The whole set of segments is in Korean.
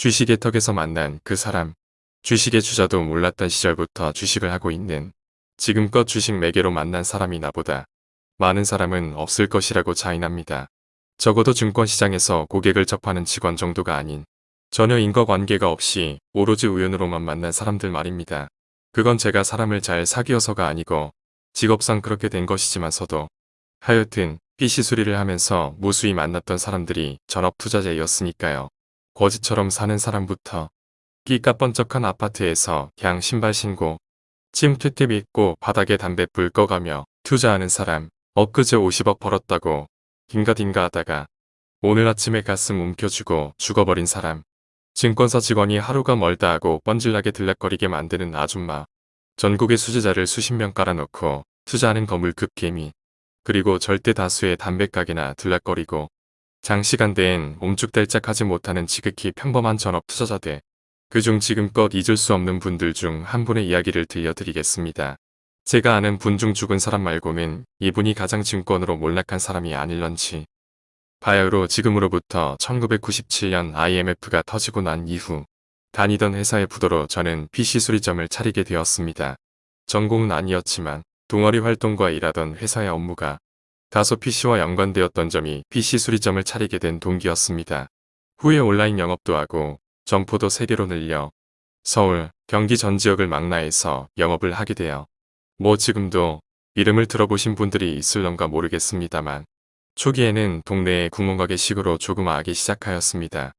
주식의 턱에서 만난 그 사람. 주식의 주자도 몰랐던 시절부터 주식을 하고 있는 지금껏 주식 매개로 만난 사람이 나보다 많은 사람은 없을 것이라고 자인합니다. 적어도 증권시장에서 고객을 접하는 직원 정도가 아닌 전혀 인과관계가 없이 오로지 우연으로만 만난 사람들 말입니다. 그건 제가 사람을 잘 사귀어서가 아니고 직업상 그렇게 된 것이지만서도 하여튼 PC 수리를 하면서 무수히 만났던 사람들이 전업 투자자였으니까요. 거지처럼 사는 사람부터 끼까번쩍한 아파트에서 양 신발 신고 찜퇴탭 입고 바닥에 담배 불 꺼가며 투자하는 사람 엊그제 50억 벌었다고 딩가딩가 하다가 오늘 아침에 가슴 움켜쥐고 죽어버린 사람. 증권사 직원이 하루가 멀다 하고 뻔질나게 들락거리게 만드는 아줌마. 전국의 수제자를 수십 명 깔아놓고 투자하는 거물급 개미. 그리고 절대 다수의 담배가게나 들락거리고 장시간 대엔 옴쭉달짝하지 못하는 지극히 평범한 전업 투자자들 그중 지금껏 잊을 수 없는 분들 중 한 분의 이야기를 들려드리겠습니다. 제가 아는 분 중 죽은 사람 말고는 이분이 가장 증권으로 몰락한 사람이 아닐런지 바야흐로 지금으로부터 1997년 IMF가 터지고 난 이후 다니던 회사의 부도로 저는 PC 수리점을 차리게 되었습니다. 전공은 아니었지만 동아리 활동과 일하던 회사의 업무가 다소 PC와 연관되었던 점이 PC 수리점을 차리게 된 동기였습니다. 후에 온라인 영업도 하고 점포도 3개로 늘려 서울, 경기 전 지역을 망라해서 영업을 하게 되어 뭐 지금도 이름을 들어보신 분들이 있을런가 모르겠습니다만 초기에는 동네의 구멍가게식으로 조그마하게 시작하였습니다.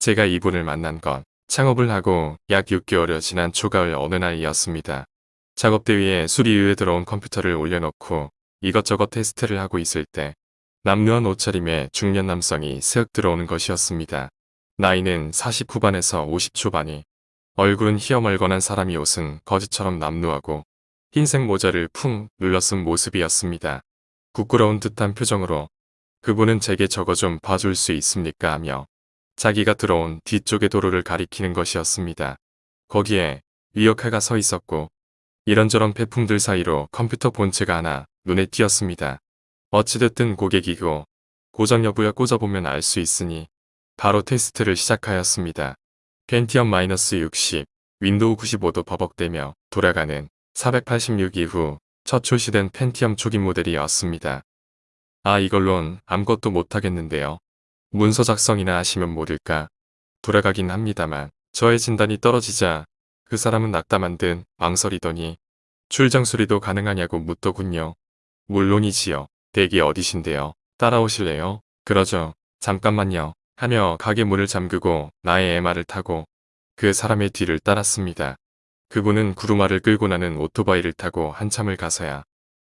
제가 이분을 만난 건 창업을 하고 약 6개월여 지난 초가을 어느 날이었습니다. 작업대 위에 수리위에 들어온 컴퓨터를 올려놓고 이것저것 테스트를 하고 있을 때 남루한 옷차림의 중년 남성이 슥 들어오는 것이었습니다. 나이는 40 후반에서 50 초반이 얼굴은 희어멀건한 사람이 옷은 거지처럼 남루하고 흰색 모자를 쿵 눌러쓴 모습이었습니다. 부끄러운 듯한 표정으로 그분은 제게 저거 좀 봐줄 수 있습니까 하며 자기가 들어온 뒤쪽의 도로를 가리키는 것이었습니다. 거기에 리어카가 서 있었고 이런저런 폐품들 사이로 컴퓨터 본체가 하나 눈에 띄었습니다. 어찌됐든 고객이고 고장 여부야 꽂아보면 알 수 있으니 바로 테스트를 시작하였습니다. 펜티엄 마이너스 60, 윈도우 95도 버벅대며 돌아가는 486 이후 첫 출시된 펜티엄 초기 모델이었습니다. 아 이걸론 아무것도 못하겠는데요. 문서 작성이나 하시면 모를까 돌아가긴 합니다만 저의 진단이 떨어지자 그 사람은 낙담한 듯 망설이더니 출장 수리도 가능하냐고 묻더군요. 물론이지요. 댁이 어디신데요? 따라오실래요? 그러죠. 잠깐만요. 하며 가게 문을 잠그고 나의 MR을 타고 그 사람의 뒤를 따랐습니다. 그분은 구루마를 끌고 나는 오토바이를 타고 한참을 가서야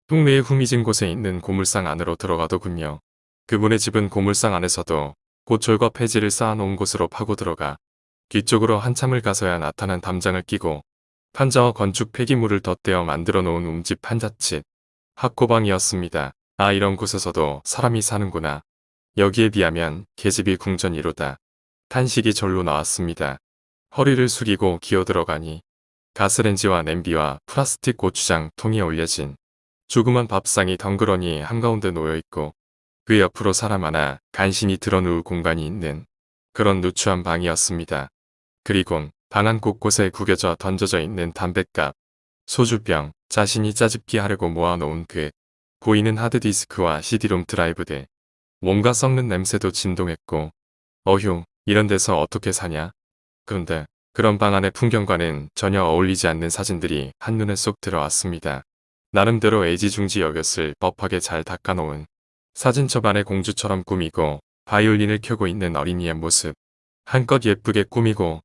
동네의 후미진 곳에 있는 고물상 안으로 들어가더군요. 그분의 집은 고물상 안에서도 고철과 폐지를 쌓아놓은 곳으로 파고 들어가 뒤쪽으로 한참을 가서야 나타난 담장을 끼고 판자와 건축 폐기물을 덧대어 만들어 놓은 움집 판자집 학고방이었습니다. 아 이런 곳에서도 사람이 사는구나. 여기에 비하면 계집이 궁전이로다. 탄식이 절로 나왔습니다. 허리를 숙이고 기어 들어가니 가스렌지와 냄비와 플라스틱 고추장 통이 올려진 조그만 밥상이 덩그러니 한가운데 놓여있고 그 옆으로 사람 하나 간신히 드러누울 공간이 있는 그런 누추한 방이었습니다. 그리곤 방 안 곳곳에 구겨져 던져져 있는 담뱃갑, 소주병, 자신이 짜집기 하려고 모아놓은 그 보이는 하드디스크와 CD롬 드라이브 들 뭔가 썩는 냄새도 진동했고 어휴 이런 데서 어떻게 사냐? 그런데 그런 방 안의 풍경과는 전혀 어울리지 않는 사진들이 한눈에 쏙 들어왔습니다. 나름대로 애지중지 여겼을 법하게 잘 닦아놓은 사진첩 안에 공주처럼 꾸미고 바이올린을 켜고 있는 어린이의 모습 한껏 예쁘게 꾸미고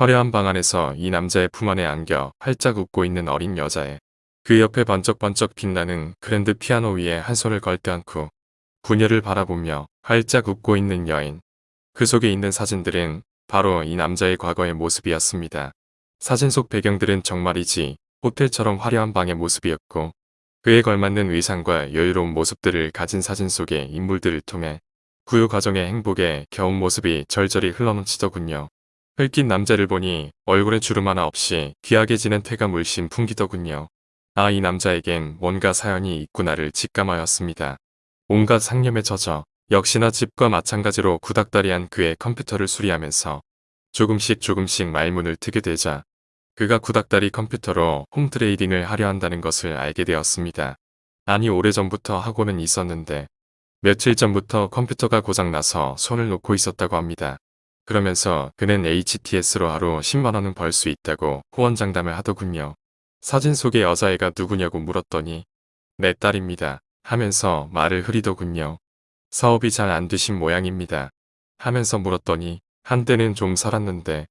화려한 방 안에서 이 남자의 품 안에 안겨 활짝 웃고 있는 어린 여자애 그 옆에 번쩍번쩍 빛나는 그랜드 피아노 위에 한 손을 걸때않고 부녀를 바라보며 활짝 웃고 있는 여인 그 속에 있는 사진들은 바로 이 남자의 과거의 모습이었습니다. 사진 속 배경들은 정말이지 호텔처럼 화려한 방의 모습이었고 그에 걸맞는 의상과 여유로운 모습들을 가진 사진 속의 인물들을 통해 구유 과정의 행복에 겨운 모습이 절절히 흘러넘치더군요. 흙긴 남자를 보니 얼굴에 주름 하나 없이 귀하게 지는 태가 물씬 풍기더군요. 아 이 남자에겐 뭔가 사연이 있구나를 직감하였습니다. 온갖 상념에 젖어 역시나 집과 마찬가지로 구닥다리한 그의 컴퓨터를 수리하면서 조금씩 조금씩 말문을 트게 되자 그가 구닥다리 컴퓨터로 홈트레이딩을 하려 한다는 것을 알게 되었습니다. 아니 오래전부터 하고는 있었는데 며칠 전부터 컴퓨터가 고장나서 손을 놓고 있었다고 합니다. 그러면서 그는 HTS로 하루 10만원은 벌 수 있다고 호언장담을 하더군요. 사진 속의 여자애가 누구냐고 물었더니 내 딸입니다. 하면서 말을 흐리더군요. 사업이 잘 안 되신 모양입니다. 하면서 물었더니 한때는 좀 살았는데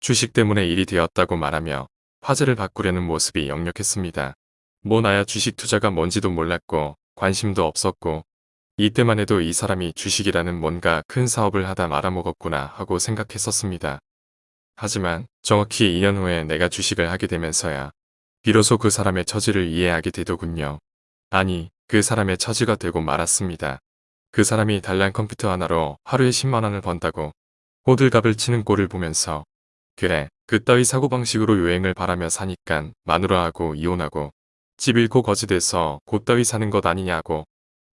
주식 때문에 일이 되었다고 말하며 화제를 바꾸려는 모습이 역력했습니다. 뭐 나야 주식 투자가 뭔지도 몰랐고 관심도 없었고 이때만 해도 이 사람이 주식이라는 뭔가 큰 사업을 하다 말아먹었구나 하고 생각했었습니다. 하지만 정확히 2년 후에 내가 주식을 하게 되면서야 비로소 그 사람의 처지를 이해하게 되더군요. 아니 그 사람의 처지가 되고 말았습니다. 그 사람이 단란 컴퓨터 하나로 하루에 10만원을 번다고 호들갑을 치는 꼴을 보면서 그래 그 따위 사고방식으로 요행을 바라며 사니깐 마누라하고 이혼하고 집 잃고 거지돼서 곧따위 사는 것 아니냐고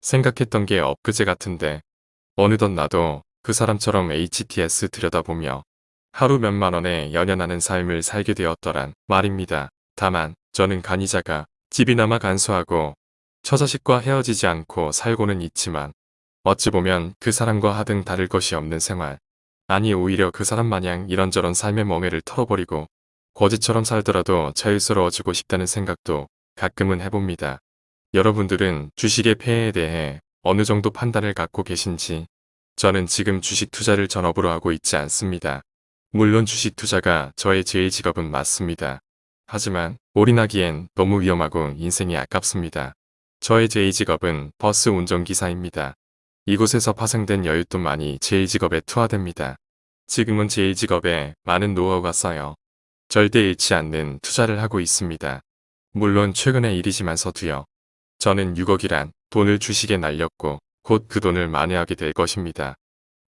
생각했던 게 엊그제 같은데 어느덧 나도 그 사람처럼 HTS 들여다보며 하루 몇만 원에 연연하는 삶을 살게 되었더란 말입니다. 다만 저는 간이자가 집이나마 간소하고 처자식과 헤어지지 않고 살고는 있지만 어찌 보면 그 사람과 하등 다를 것이 없는 생활. 아니 오히려 그 사람 마냥 이런저런 삶의 멍해를 털어버리고 거지처럼 살더라도 자유스러워지고 싶다는 생각도 가끔은 해봅니다. 여러분들은 주식의 폐해에 대해 어느 정도 판단을 갖고 계신지 저는 지금 주식 투자를 전업으로 하고 있지 않습니다. 물론 주식 투자가 저의 제일 직업은 맞습니다. 하지만 올인하기엔 너무 위험하고 인생이 아깝습니다. 저의 제2 직업은 버스 운전기사입니다. 이곳에서 파생된 여윳돈만이 제1 직업에 투하됩니다. 지금은 제1 직업에 많은 노하우가 쌓여 절대 잃지 않는 투자를 하고 있습니다. 물론 최근의 일이지만서도요. 저는 6억이란 돈을 주식에 날렸고 곧 그 돈을 만회하게 될 것입니다.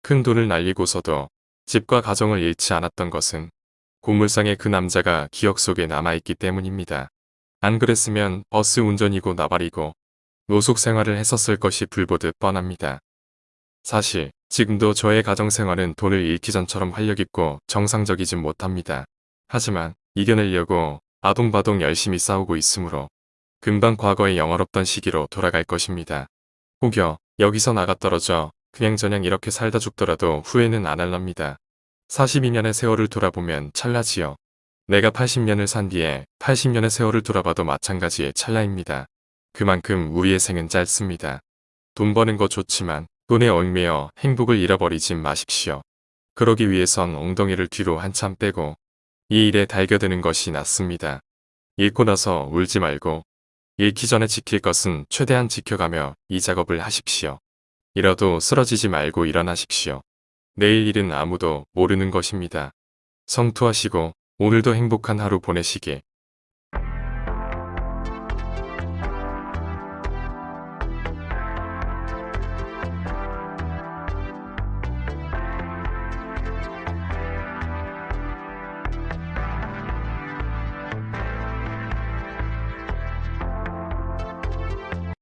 큰 돈을 날리고서도 집과 가정을 잃지 않았던 것은 고물상의 그 남자가 기억 속에 남아있기 때문입니다. 안 그랬으면 버스 운전이고 나발이고 노숙 생활을 했었을 것이 불보듯 뻔합니다. 사실 지금도 저의 가정생활은 돈을 잃기 전처럼 활력있고 정상적이진 못합니다. 하지만 이겨내려고 아동바동 열심히 싸우고 있으므로 금방 과거의 영화롭던 시기로 돌아갈 것입니다. 혹여 여기서 나가 떨어져 그냥저냥 이렇게 살다 죽더라도 후회는 안 할랍니다. 42년의 세월을 돌아보면 찰나지요. 내가 80년을 산 뒤에 80년의 세월을 돌아봐도 마찬가지의 찰나입니다. 그만큼 우리의 생은 짧습니다. 돈 버는 거 좋지만 돈에 얽매여 행복을 잃어버리지 마십시오. 그러기 위해선 엉덩이를 뒤로 한참 빼고 이 일에 달겨드는 것이 낫습니다. 잃고 나서 울지 말고 잃기 전에 지킬 것은 최대한 지켜가며 이 작업을 하십시오. 이러도 쓰러지지 말고 일어나십시오. 내일 일은 아무도 모르는 것입니다. 성투하시고 오늘도 행복한 하루 보내시길